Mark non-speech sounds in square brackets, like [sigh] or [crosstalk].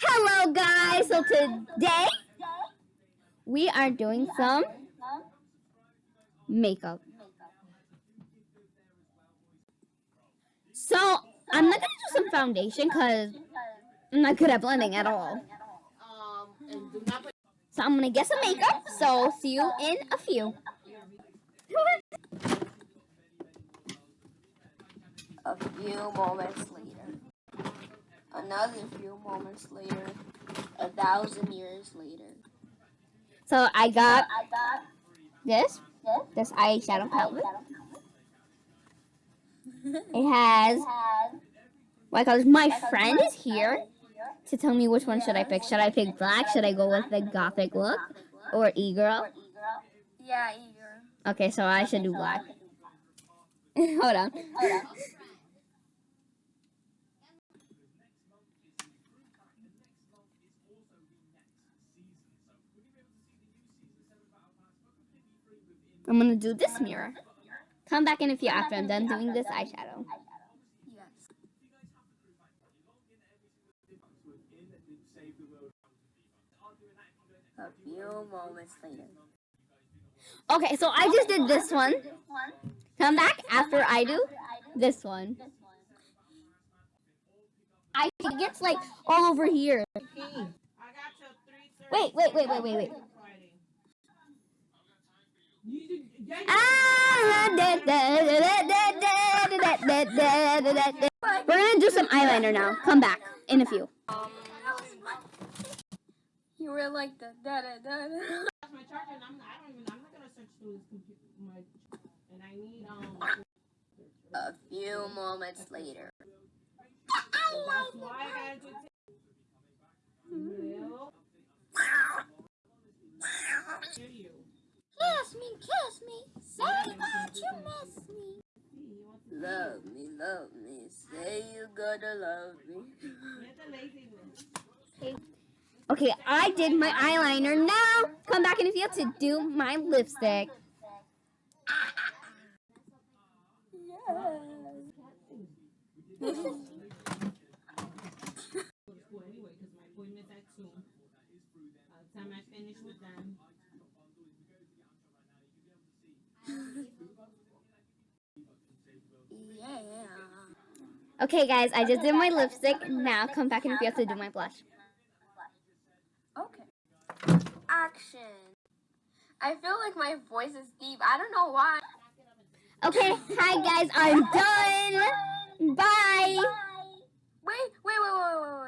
Hello guys, so today we are doing some makeup. So I'm not gonna do some foundation because I'm not good at blending at all. So I'm gonna get some makeup, so see you in a few. A few moments later. Another few moments later. A thousand years later. So I got this, this eyeshadow palette. It has, what I call my friend is here to tell me which one should I pick. Should I pick black? Should I go with the gothic look? Or e-girl? Yeah, e-girl. Okay, so I should do [laughs] black. Hold on. I'm gonna do this mirror. Come back in a few after I'm done doing this eyeshadow. A few moments later. Okay, so I just did this one. Come back after I do this one. I think it gets like all over here. Wait, wait, wait, wait, wait, wait. We're gonna do some eyeliner now. Come back in a few. You were like the da da da da. That's my charger, and I'm, I don't even. I'm not gonna search through this computer. My, and I need um. A few moments later. So that's why I gotta do. Well, hear you. Kiss me, kiss me. Say that you miss me. Love me, love me. Say you gotta love me. Okay, I did my eyeliner. Now, come back in a few to do my lipstick. [laughs] Yes. Go to school anyway, because my appointment's at two. By the time I finish with them. yeah. Okay, guys, I just did my lipstick. Now, come back in a few to do my blush. Okay. Action. I feel like my voice is deep. I don't know why. Okay, hi guys, I'm done. Bye. Wait, wait, wait, wait, wait, wait.